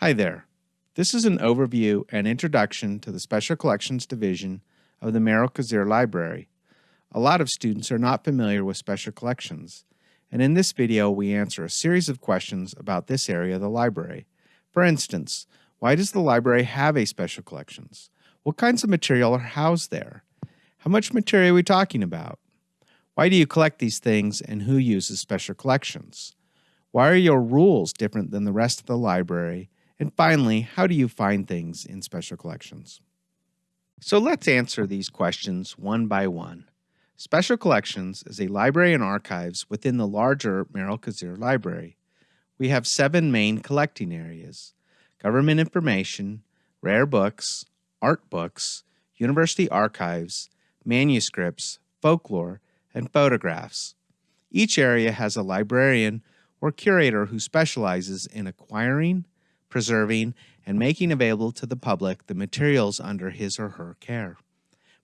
Hi there. This is an overview and introduction to the Special Collections Division of the Merrill Cazier Library. A lot of students are not familiar with special collections, and in this video we answer a series of questions about this area of the library. For instance, why does the library have a special collections? What kinds of material are housed there? How much material are we talking about? Why do you collect these things and who uses special collections? Why are your rules different than the rest of the library? And finally, how do you find things in special collections? So let's answer these questions one by one. Special Collections is a library and archives within the larger Merrill Cazier Library. We have seven main collecting areas government information, rare books, art books, university archives, manuscripts, folklore, and photographs. Each area has a librarian or curator who specializes in acquiring, preserving, and making available to the public the materials under his or her care.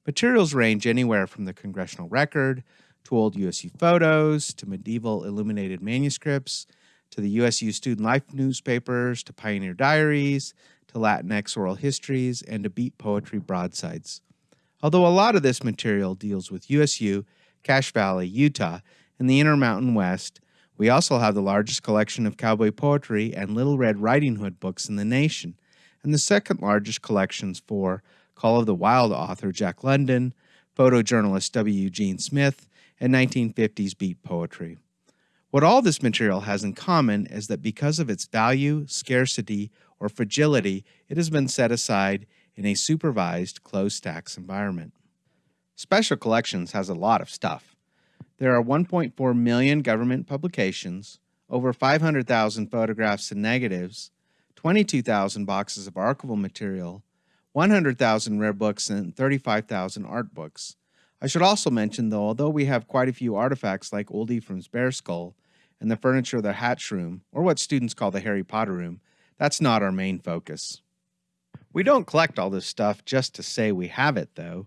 Materials range anywhere from the congressional record to old USU photos to medieval illuminated manuscripts to the USU student life newspapers to pioneer diaries to Latinx oral histories and to beat poetry broadsides. Although a lot of this material deals with USU, Cache Valley, Utah, and the Intermountain West, we also have the largest collection of cowboy poetry and Little Red Riding Hood books in the nation, and the second largest collections for Call of the Wild author Jack London, photojournalist W. Eugene Smith, and 1950s beat poetry. What all this material has in common is that because of its value, scarcity, or fragility, it has been set aside in a supervised closed stacks environment. Special Collections has a lot of stuff. There are 1.4 million government publications, over 500,000 photographs and negatives, 22,000 boxes of archival material, 100,000 rare books, and 35,000 art books. I should also mention, though, although we have quite a few artifacts like Old Ephraim's Bear Skull and the furniture of the Hatch Room, or what students call the Harry Potter Room, that's not our main focus. We don't collect all this stuff just to say we have it, though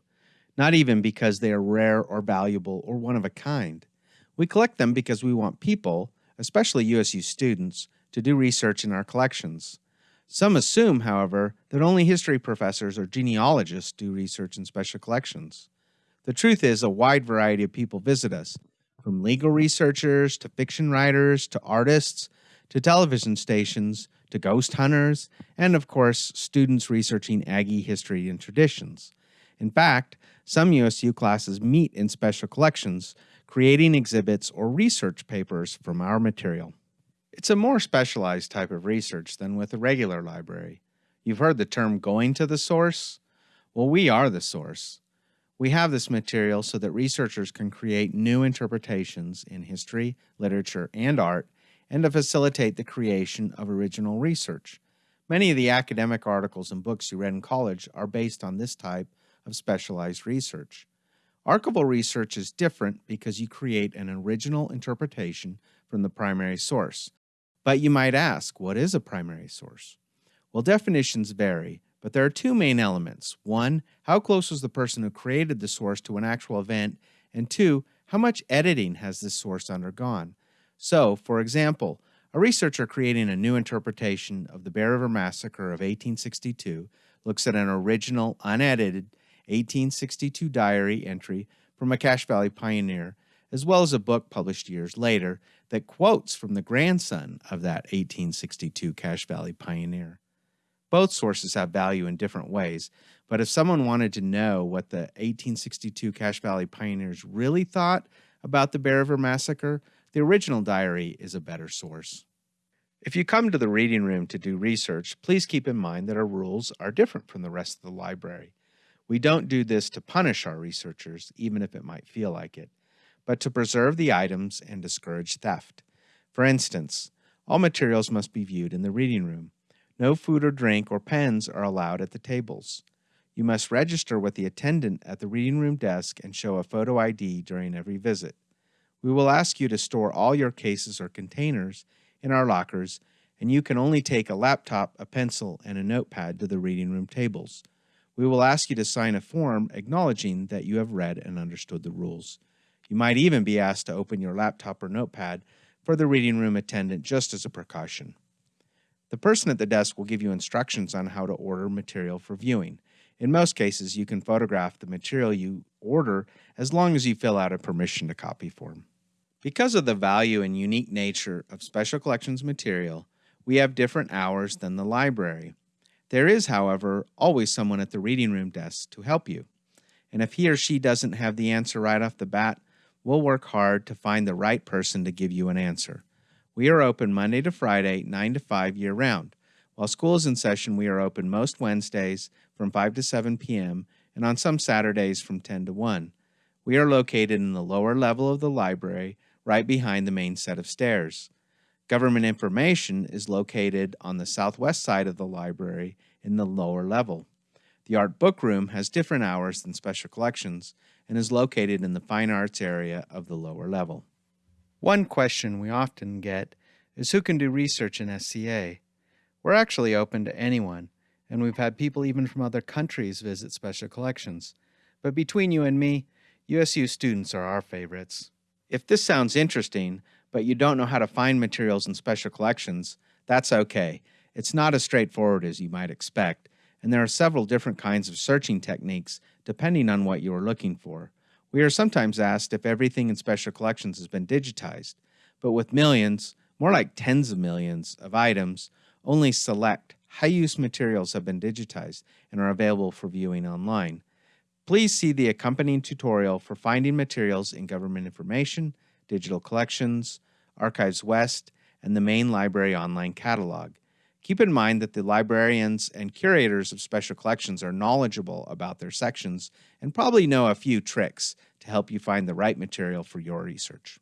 not even because they are rare or valuable or one of a kind. We collect them because we want people, especially USU students, to do research in our collections. Some assume, however, that only history professors or genealogists do research in special collections. The truth is, a wide variety of people visit us, from legal researchers to fiction writers to artists to television stations to ghost hunters, and of course, students researching Aggie history and traditions. In fact, some USU classes meet in special collections, creating exhibits or research papers from our material. It's a more specialized type of research than with a regular library. You've heard the term going to the source? Well, we are the source. We have this material so that researchers can create new interpretations in history, literature, and art, and to facilitate the creation of original research. Many of the academic articles and books you read in college are based on this type of specialized research. Archival research is different because you create an original interpretation from the primary source. But you might ask, what is a primary source? Well, definitions vary, but there are two main elements. One, how close was the person who created the source to an actual event? And two, how much editing has this source undergone? So, for example, a researcher creating a new interpretation of the Bear River Massacre of 1862 looks at an original, unedited 1862 diary entry from a Cache Valley pioneer, as well as a book published years later that quotes from the grandson of that 1862 Cache Valley pioneer. Both sources have value in different ways, but if someone wanted to know what the 1862 Cache Valley pioneers really thought about the Bear River Massacre, the original diary is a better source. If you come to the reading room to do research, please keep in mind that our rules are different from the rest of the library. We don't do this to punish our researchers, even if it might feel like it, but to preserve the items and discourage theft. For instance, all materials must be viewed in the reading room. No food or drink or pens are allowed at the tables. You must register with the attendant at the reading room desk and show a photo ID during every visit. We will ask you to store all your cases or containers in our lockers, and you can only take a laptop, a pencil, and a notepad to the reading room tables we will ask you to sign a form acknowledging that you have read and understood the rules. You might even be asked to open your laptop or notepad for the reading room attendant just as a precaution. The person at the desk will give you instructions on how to order material for viewing. In most cases, you can photograph the material you order as long as you fill out a permission to copy form. Because of the value and unique nature of Special Collections material, we have different hours than the library. There is, however, always someone at the reading room desk to help you. And if he or she doesn't have the answer right off the bat, we'll work hard to find the right person to give you an answer. We are open Monday to Friday, 9 to 5 year round. While school is in session, we are open most Wednesdays from 5 to 7 p.m. and on some Saturdays from 10 to 1. We are located in the lower level of the library, right behind the main set of stairs. Government information is located on the southwest side of the library in the lower level. The art book room has different hours than special collections and is located in the fine arts area of the lower level. One question we often get is who can do research in SCA? We're actually open to anyone, and we've had people even from other countries visit special collections. But between you and me, USU students are our favorites. If this sounds interesting, but you don't know how to find materials in special collections, that's okay. It's not as straightforward as you might expect, and there are several different kinds of searching techniques depending on what you are looking for. We are sometimes asked if everything in special collections has been digitized, but with millions, more like tens of millions, of items, only select high-use materials have been digitized and are available for viewing online. Please see the accompanying tutorial for finding materials in government information, digital collections, Archives West, and the main library online catalog. Keep in mind that the librarians and curators of special collections are knowledgeable about their sections and probably know a few tricks to help you find the right material for your research.